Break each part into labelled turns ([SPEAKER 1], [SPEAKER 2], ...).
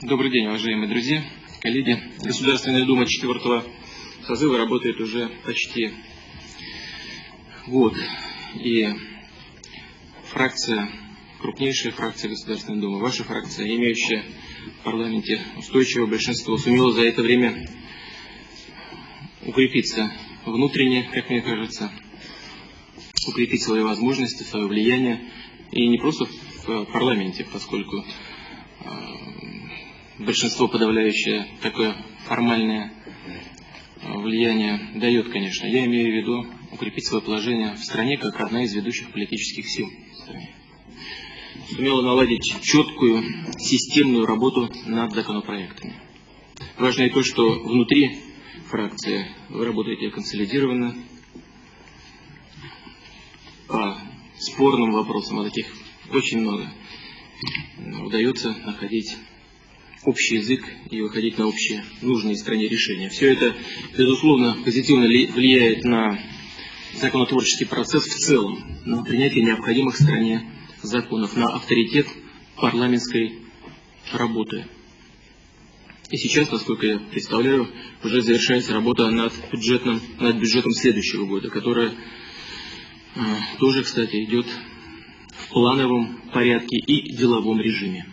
[SPEAKER 1] Добрый день, уважаемые друзья, коллеги. Государственная Дума 4 созыва работает уже почти год. И фракция, крупнейшая фракция Государственной Думы, ваша фракция, имеющая в парламенте устойчивое большинство, сумела за это время укрепиться внутренне, как мне кажется, укрепить свои возможности, свое влияние. И не просто в парламенте, поскольку большинство подавляющее такое формальное влияние дает, конечно. Я имею в виду укрепить свое положение в стране как одна из ведущих политических сил. Сумела наладить четкую системную работу над законопроектами. Важно и то, что внутри фракции вы работаете консолидированно, по спорным вопросам, а таких очень много, удается находить общий язык и выходить на общие нужные стране решения. Все это, безусловно, позитивно влияет на законотворческий процесс в целом, на принятие необходимых стране законов, на авторитет парламентской работы. И сейчас, насколько я представляю, уже завершается работа над бюджетом, над бюджетом следующего года, которая э, тоже, кстати, идет в плановом порядке и деловом режиме.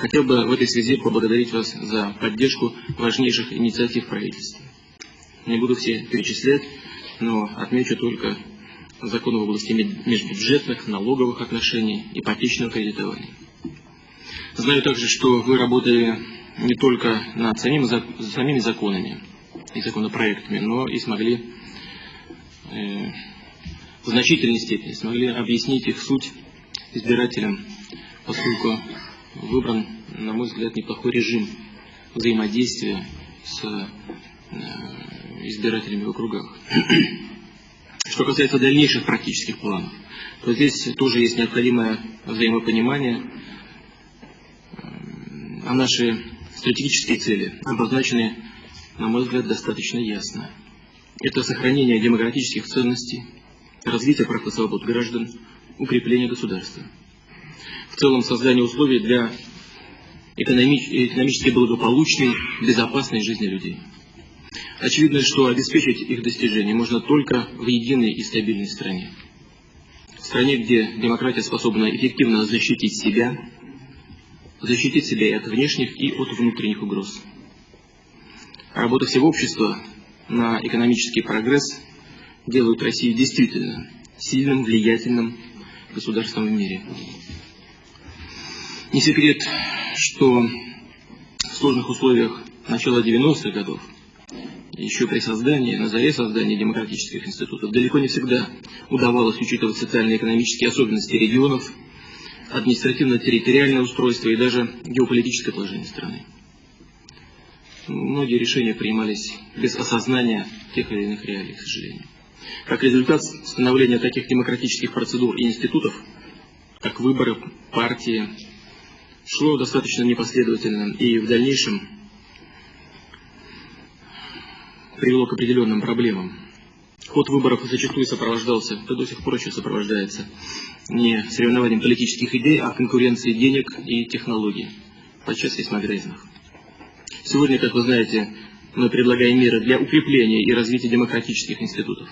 [SPEAKER 1] Хотел бы в этой связи поблагодарить вас за поддержку важнейших инициатив правительства. Не буду все перечислять, но отмечу только законы в области межбюджетных, налоговых отношений, ипотечного кредитования. Знаю также, что вы работали не только над самим, самими законами и законопроектами, но и смогли э, в значительной степени смогли объяснить их суть избирателям, поскольку выбран, на мой взгляд, неплохой режим взаимодействия с э, избирателями в округах. Что касается дальнейших практических планов, то здесь тоже есть необходимое взаимопонимание, а наши стратегические цели обозначены, на мой взгляд, достаточно ясно. Это сохранение демократических ценностей, развитие прав и свобод граждан, укрепление государства – целом создание условий для экономически благополучной, безопасной жизни людей. Очевидно, что обеспечить их достижение можно только в единой и стабильной стране. В стране, где демократия способна эффективно защитить себя, защитить себя и от внешних, и от внутренних угроз. Работа всего общества на экономический прогресс делают Россию действительно сильным, влиятельным государством в мире. Не секрет, что в сложных условиях начала 90-х годов, еще при создании, на заре создания демократических институтов, далеко не всегда удавалось учитывать социально-экономические особенности регионов, административно-территориальное устройство и даже геополитическое положение страны. Многие решения принимались без осознания тех или иных реалий, к сожалению. Как результат становления таких демократических процедур и институтов, как выборы партии, шло достаточно непоследовательно и в дальнейшем привело к определенным проблемам. Ход выборов зачастую сопровождался, да до сих пор еще сопровождается, не соревнованием политических идей, а конкуренцией денег и технологий, подчас весьма грязных. Сегодня, как вы знаете, мы предлагаем меры для укрепления и развития демократических институтов.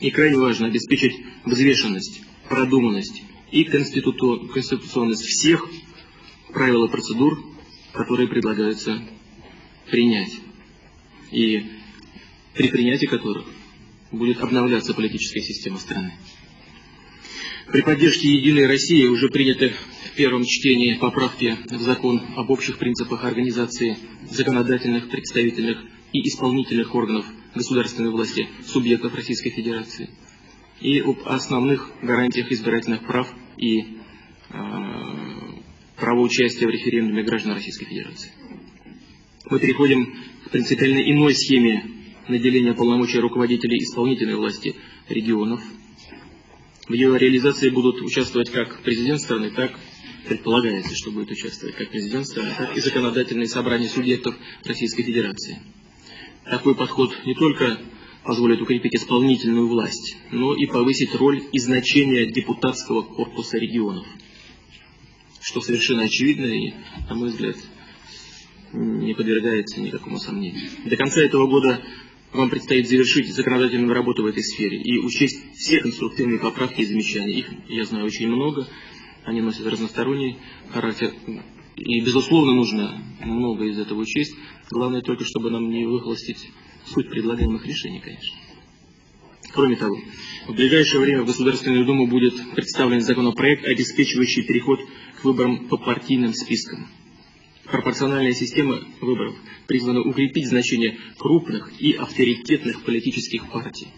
[SPEAKER 1] И крайне важно обеспечить взвешенность, продуманность и конституционность всех правил и процедур, которые предлагаются принять. И при принятии которых будет обновляться политическая система страны. При поддержке «Единой России» уже приняты в первом чтении поправки в закон об общих принципах организации законодательных, представительных и исполнительных органов государственной власти субъектов Российской Федерации и об основных гарантиях избирательных прав и э, право участия в референдуме граждан Российской Федерации. Мы переходим к принципиально иной схеме наделения полномочий руководителей исполнительной власти регионов. В ее реализации будут участвовать как президент страны, так предполагается, что будет участвовать как президент страны, так и законодательные собрания субъектов Российской Федерации. Такой подход не только позволит укрепить исполнительную власть, но и повысить роль и значение депутатского корпуса регионов. Что совершенно очевидно и, на мой взгляд, не подвергается никакому сомнению. До конца этого года вам предстоит завершить законодательную работу в этой сфере и учесть все конструктивные поправки и замечания. Их, я знаю, очень много. Они носят разносторонний характер. И, безусловно, нужно много из этого учесть. Главное только, чтобы нам не выхолостить суть предлагаемых решений, конечно. Кроме того, в ближайшее время в Государственную Думу будет представлен законопроект, обеспечивающий переход к выборам по партийным спискам. Пропорциональная система выборов призвана укрепить значение крупных и авторитетных политических партий,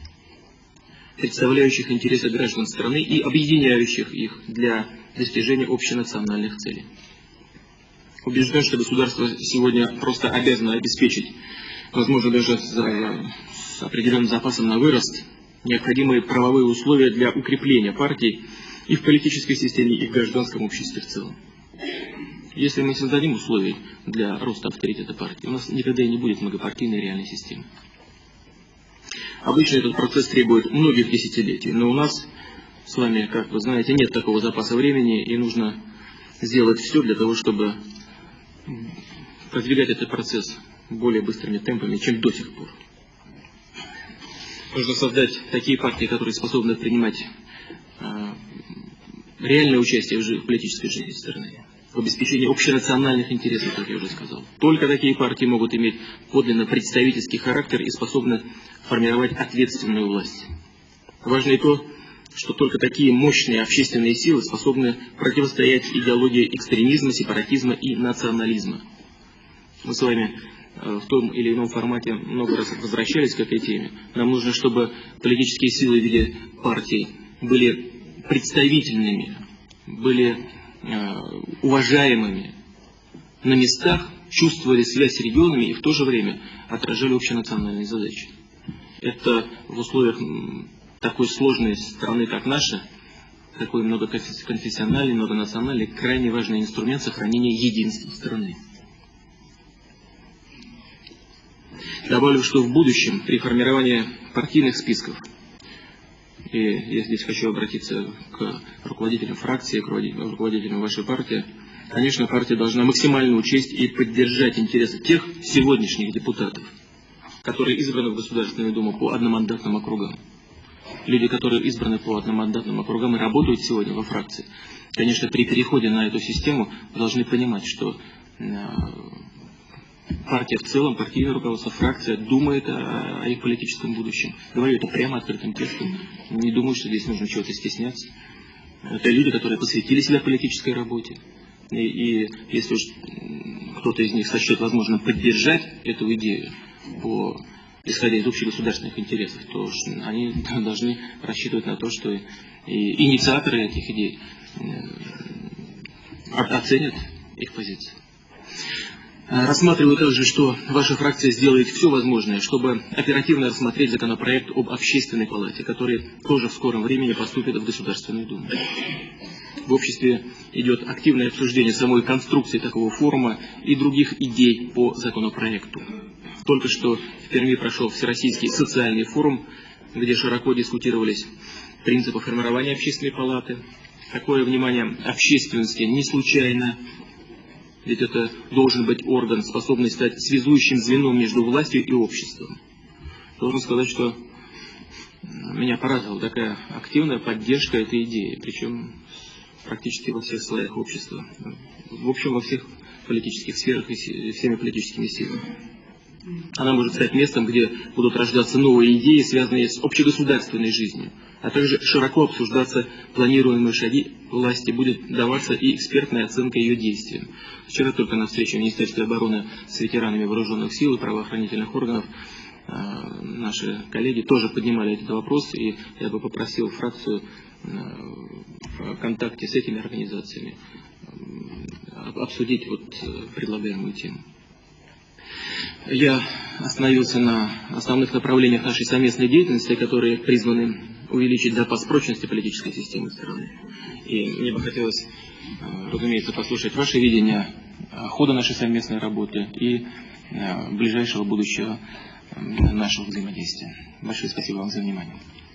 [SPEAKER 1] представляющих интересы граждан страны и объединяющих их для достижения общенациональных целей. Убежден, что государство сегодня просто обязано обеспечить, возможно, даже с определенным запасом на вырост, необходимые правовые условия для укрепления партий и в политической системе, и в гражданском обществе в целом. Если мы создадим условия для роста авторитета партии, у нас никогда и не будет многопартийной реальной системы. Обычно этот процесс требует многих десятилетий, но у нас с вами, как вы знаете, нет такого запаса времени, и нужно сделать все для того, чтобы продвигать этот процесс более быстрыми темпами, чем до сих пор. Нужно создать такие партии, которые способны принимать э, реальное участие в, политической жизни страны, в обеспечении общенациональных интересов, как я уже сказал. Только такие партии могут иметь подлинно представительский характер и способны формировать ответственную власть. Важно и то, что только такие мощные общественные силы способны противостоять идеологии экстремизма, сепаратизма и национализма. Мы с вами в том или ином формате много раз возвращались к этой теме. Нам нужно, чтобы политические силы в виде партий были представительными, были э, уважаемыми на местах, чувствовали связь с регионами и в то же время отражали общенациональные задачи. Это в условиях такой сложной страны, как наша, такой многоконфессиональный, многонациональный, крайне важный инструмент сохранения единства страны. Добавлю, что в будущем при формировании партийных списков, и я здесь хочу обратиться к руководителям фракции, к руководителям вашей партии, конечно, партия должна максимально учесть и поддержать интересы тех сегодняшних депутатов, которые избраны в Государственную Думу по одномандатным округам. Люди, которые избраны по одномандатным округам и работают сегодня во фракции, конечно, при переходе на эту систему должны понимать, что э, партия в целом, партийное руководство, фракция думает о, о их политическом будущем. Говорю это прямо открытым текстом. Не думаю, что здесь нужно чего-то стесняться. Это люди, которые посвятили себя политической работе. И, и если уж кто-то из них сочтет возможно поддержать эту идею по исходя из общегосударственных интересов, то они должны рассчитывать на то, что и инициаторы этих идей э, оценят их позиции. Э, рассматриваю также, что ваша фракция сделает все возможное, чтобы оперативно рассмотреть законопроект об общественной палате, который тоже в скором времени поступит в Государственную Думу. В обществе идет активное обсуждение самой конструкции такого форума и других идей по законопроекту. Только что в Перми прошел Всероссийский социальный форум, где широко дискутировались принципы формирования общественной палаты. Такое внимание общественности не случайно, ведь это должен быть орган, способный стать связующим звеном между властью и обществом. Должен сказать, что меня порадовала такая активная поддержка этой идеи, причем практически во всех слоях общества, в общем, во всех политических сферах и всеми политическими силами. Она может стать местом, где будут рождаться новые идеи, связанные с общегосударственной жизнью, а также широко обсуждаться планируемые шаги власти, будет даваться и экспертная оценка ее действиям. Вчера только на встрече в Министерстве обороны с ветеранами вооруженных сил и правоохранительных органов э, наши коллеги тоже поднимали этот вопрос, и я бы попросил фракцию э, в контакте с этими организациями э, обсудить вот предлагаемую тему. Я остановился на основных направлениях нашей совместной деятельности, которые призваны увеличить запас прочности политической системы страны. И мне бы хотелось, э, разумеется, послушать ваше видение хода нашей совместной работы и э, ближайшего будущего нашего взаимодействия. Большое спасибо вам за внимание.